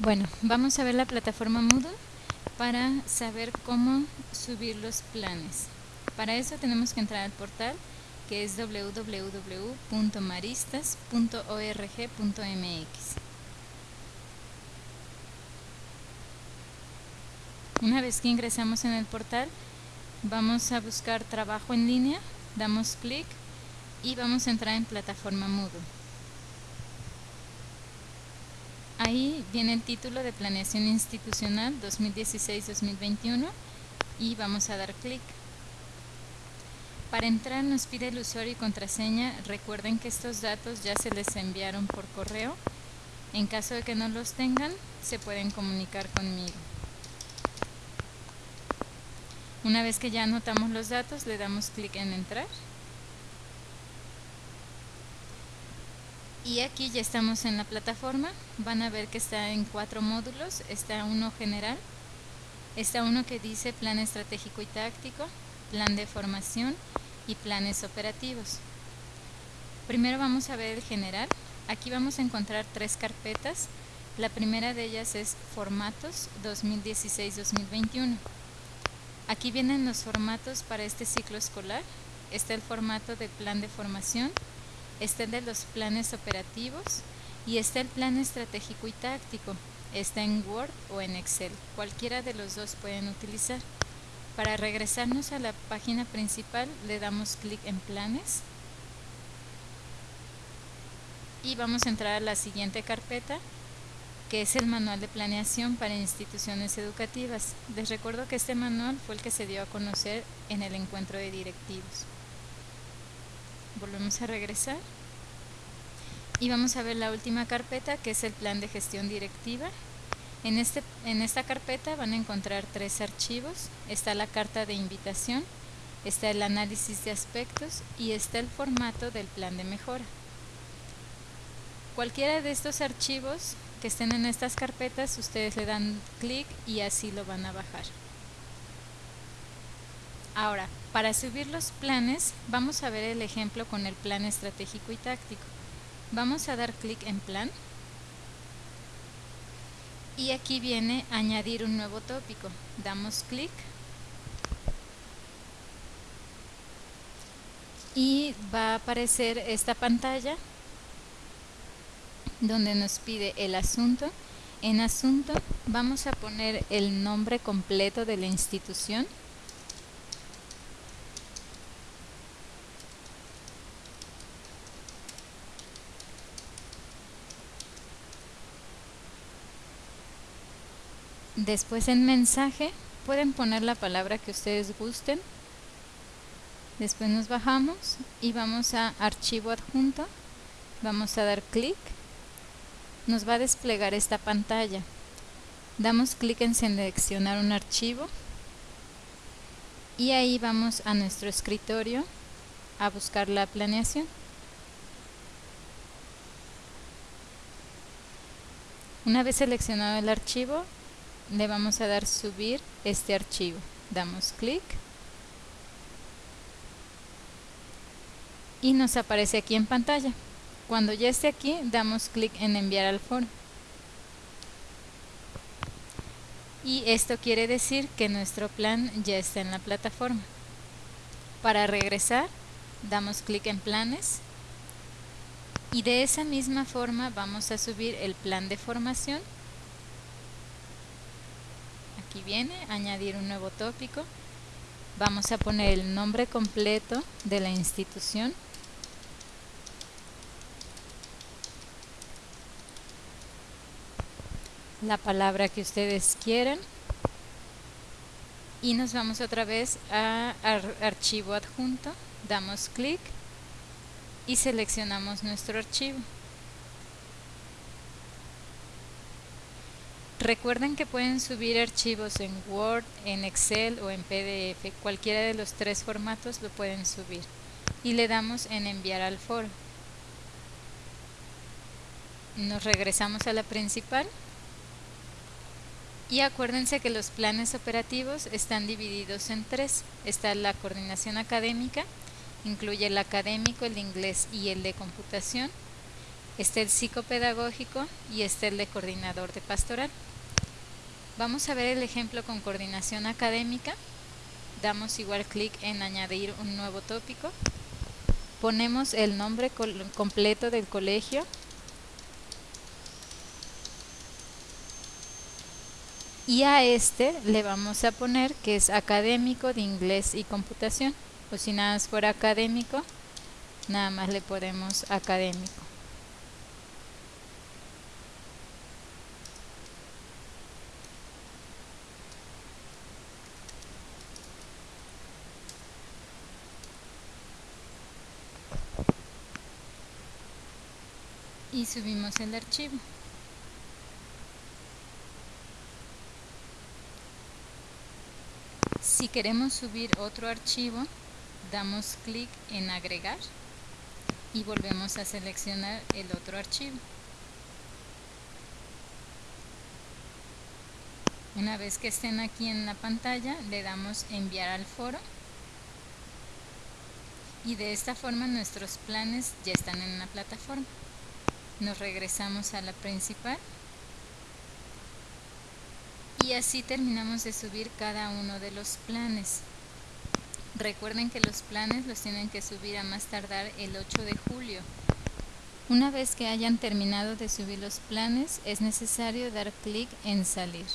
Bueno, vamos a ver la plataforma Moodle para saber cómo subir los planes. Para eso tenemos que entrar al portal que es www.maristas.org.mx. Una vez que ingresamos en el portal, vamos a buscar trabajo en línea, damos clic y vamos a entrar en plataforma Moodle. Ahí viene el título de Planeación Institucional 2016-2021 y vamos a dar clic. Para entrar nos pide el usuario y contraseña. Recuerden que estos datos ya se les enviaron por correo. En caso de que no los tengan, se pueden comunicar conmigo. Una vez que ya anotamos los datos, le damos clic en entrar. Y aquí ya estamos en la plataforma. Van a ver que está en cuatro módulos. Está uno general está uno que dice plan estratégico y táctico plan de formación y planes operativos. Primero vamos a ver el general. Aquí vamos a encontrar tres carpetas. La primera de ellas es formatos 2016-2021 aquí vienen los formatos para este ciclo escolar. Está el formato de plan de formación está el de los planes operativos y está el plan estratégico y táctico. Está en Word o en Excel, cualquiera de los dos pueden utilizar. Para regresarnos a la página principal le damos clic en planes y vamos a entrar a la siguiente carpeta que es el manual de planeación para instituciones educativas. Les recuerdo que este manual fue el que se dio a conocer en el encuentro de directivos volvemos a regresar. Y vamos a ver la última carpeta que es el plan de gestión directiva. En, este, en esta carpeta van a encontrar tres archivos. Está la carta de invitación está el análisis de aspectos y está el formato del plan de mejora. Cualquiera de estos archivos que estén en estas carpetas ustedes le dan clic y así lo van a bajar Ahora, para subir los planes, vamos a ver el ejemplo con el plan estratégico y táctico. Vamos a dar clic en plan. Y aquí viene añadir un nuevo tópico. Damos clic. Y va a aparecer esta pantalla donde nos pide el asunto. En asunto vamos a poner el nombre completo de la institución Después en mensaje pueden poner la palabra que ustedes gusten. Después nos bajamos y vamos a archivo adjunto. Vamos a dar clic. Nos va a desplegar esta pantalla. Damos clic en seleccionar un archivo. Y ahí vamos a nuestro escritorio a buscar la planeación. Una vez seleccionado el archivo, le vamos a dar subir este archivo. Damos clic. Y nos aparece aquí en pantalla. Cuando ya esté aquí damos clic en enviar al foro. Y esto quiere decir que nuestro plan ya está en la plataforma. Para regresar damos clic en planes. Y de esa misma forma vamos a subir el plan de formación aquí viene, añadir un nuevo tópico. Vamos a poner el nombre completo de la institución. La palabra que ustedes quieren. Y nos vamos otra vez a archivo adjunto. Damos clic y seleccionamos nuestro archivo. Recuerden que pueden subir archivos en Word, en Excel o en PDF. Cualquiera de los tres formatos lo pueden subir. Y le damos en enviar al foro. Nos regresamos a la principal. Y acuérdense que los planes operativos están divididos en tres. Está la coordinación académica, incluye el académico, el de inglés y el de computación Está el psicopedagógico y está el de coordinador de pastoral. Vamos a ver el ejemplo con coordinación académica. Damos igual clic en añadir un nuevo tópico. Ponemos el nombre completo del colegio. Y a este le vamos a poner que es académico de inglés y computación. O si nada más fuera académico, nada más le ponemos académico. Y subimos el archivo. Si queremos subir otro archivo, damos clic en agregar y volvemos a seleccionar el otro archivo. Una vez que estén aquí en la pantalla, le damos enviar al foro y de esta forma nuestros planes ya están en la plataforma nos regresamos a la principal. Y así terminamos de subir cada uno de los planes. Recuerden que los planes los tienen que subir a más tardar el 8 de julio. Una vez que hayan terminado de subir los planes es necesario dar clic en salir